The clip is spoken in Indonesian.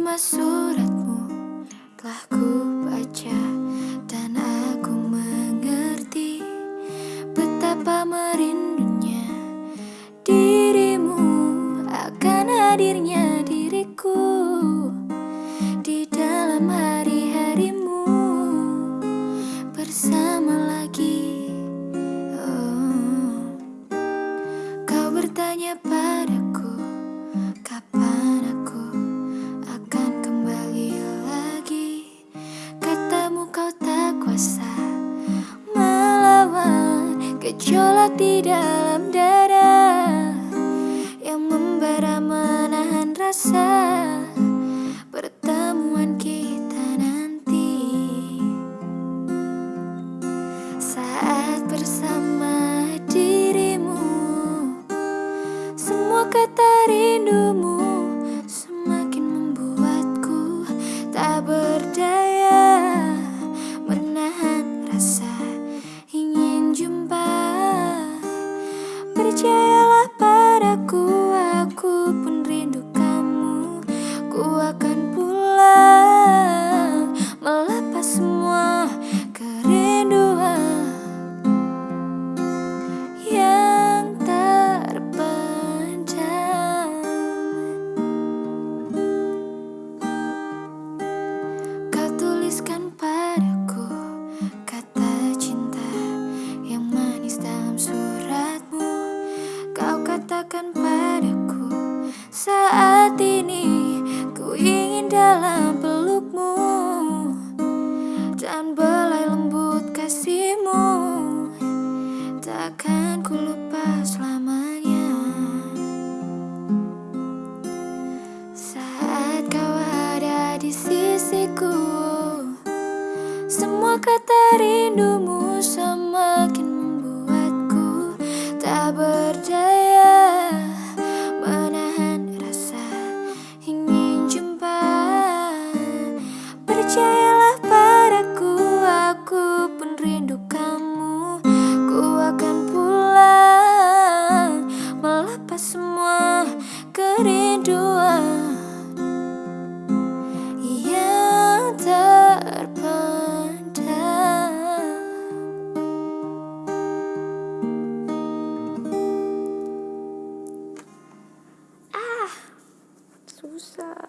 Terima suratmu telah ku baca dan aku mengerti betapa merindunya dirimu akan hadirnya diriku di dalam hari-harimu bersama lagi. Oh. Kau bertanya padaku kapan gejolak di dalam dada Yang membara menahan rasa. Pertemuan kita nanti. Saat bersama dirimu Semua kata rindumu Semakin membuatku tak berdaya. dalam pelukmu Dan belai lembut kasihmu. Takkan ku lupa selamanya. Saat kau ada di sisiku Semua kata rindumu kerinduan yang terpendam ah susah.